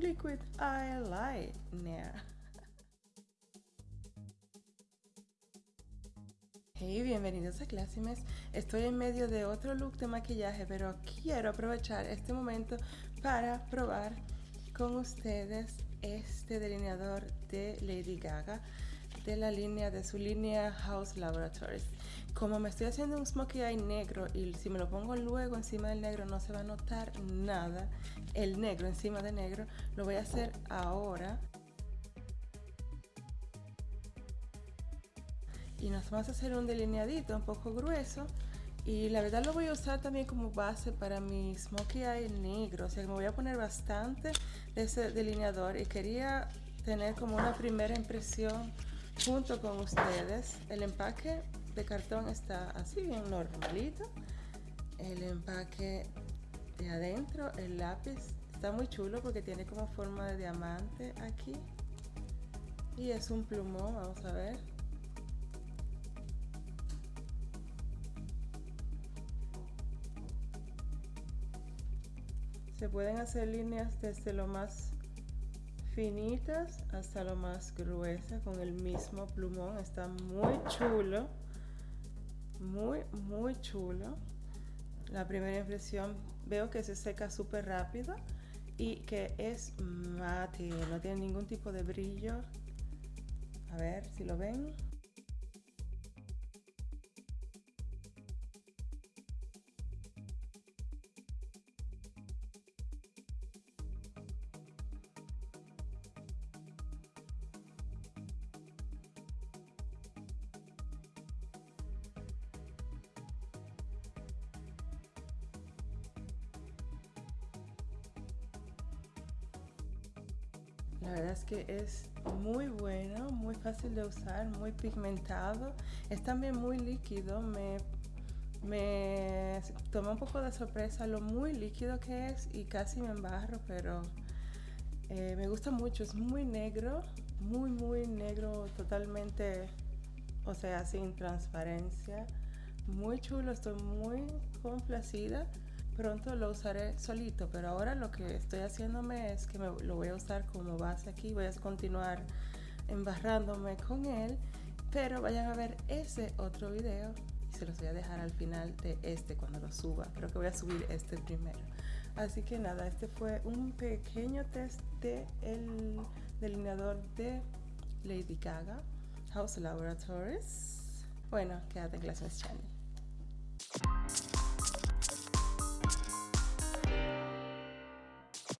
Liquid Eyeliner. Hey, bienvenidos a Classimes. Estoy en medio de otro look de maquillaje, pero quiero aprovechar este momento para probar con ustedes este delineador de Lady Gaga de la línea de su línea House Laboratories. Como me estoy haciendo un smokey eye negro y si me lo pongo luego encima del negro no se va a notar nada, el negro encima de negro, lo voy a hacer ahora. Y nos vamos a hacer un delineadito un poco grueso y la verdad lo voy a usar también como base para mi smokey eye negro, o sea que me voy a poner bastante de ese delineador y quería tener como una primera impresión junto con ustedes. El empaque de cartón está así bien normalito. El empaque de adentro, el lápiz, está muy chulo porque tiene como forma de diamante aquí. Y es un plumón, vamos a ver. Se pueden hacer líneas desde lo más finitas hasta lo más gruesa con el mismo plumón. Está muy chulo. Muy, muy chulo. La primera impresión veo que se seca súper rápido y que es mate, no tiene ningún tipo de brillo. A ver si lo ven. La verdad es que es muy bueno, muy fácil de usar, muy pigmentado. Es también muy líquido. Me, me tomó un poco de sorpresa lo muy líquido que es y casi me embarro, pero eh, me gusta mucho. Es muy negro, muy, muy negro, totalmente, o sea, sin transparencia. Muy chulo, estoy muy complacida pronto lo usaré solito, pero ahora lo que estoy haciéndome es que me, lo voy a usar como base aquí, voy a continuar embarrándome con él, pero vayan a ver ese otro video y se los voy a dejar al final de este cuando lo suba, creo que voy a subir este primero. Así que nada, este fue un pequeño test de el delineador de Lady Gaga, House Laboratories. Bueno, quédate en Classmates Channel.